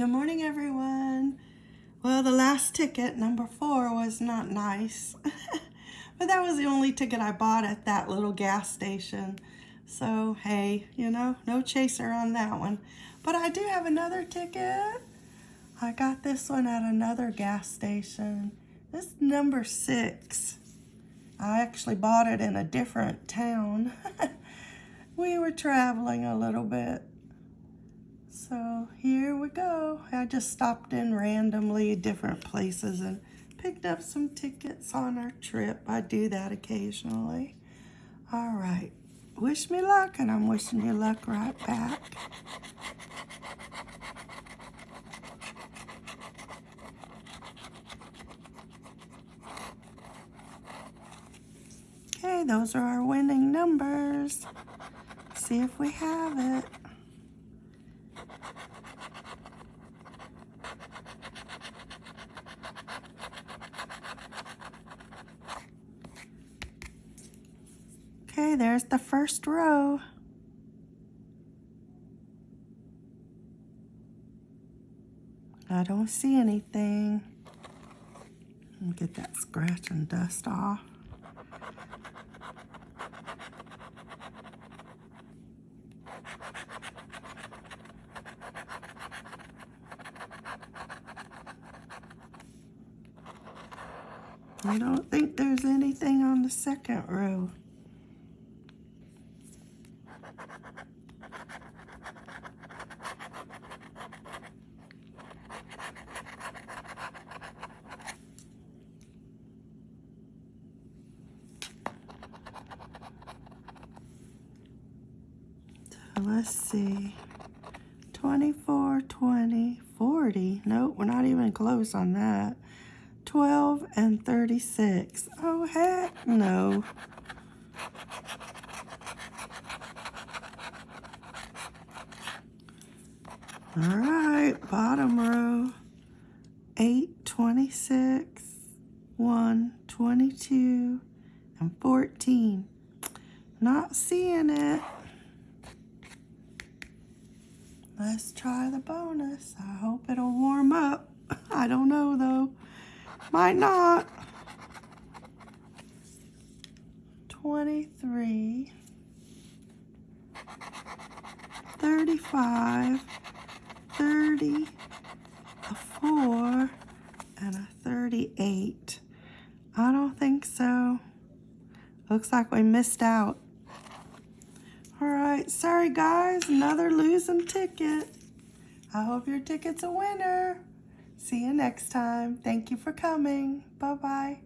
Good morning, everyone. Well, the last ticket, number four, was not nice. but that was the only ticket I bought at that little gas station. So, hey, you know, no chaser on that one. But I do have another ticket. I got this one at another gas station. This number six. I actually bought it in a different town. we were traveling a little bit. So here we go. I just stopped in randomly different places and picked up some tickets on our trip. I do that occasionally. All right. Wish me luck, and I'm wishing you luck right back. Okay, those are our winning numbers. See if we have it. Okay, there's the first row. I don't see anything. Get that scratch and dust off. I don't think there's anything on the second row. Let's see. 24, 20, 40. Nope, we're not even close on that. 12 and 36. Oh, heck no. All right, bottom row. 8, 26, 1, 22, and 14. Not seeing it. Let's try the bonus. I hope it'll warm up. I don't know though. Might not. 23, 35, 30, a 4, and a 38. I don't think so. Looks like we missed out. All right, sorry guys, another losing ticket. I hope your ticket's a winner. See you next time. Thank you for coming. Bye-bye.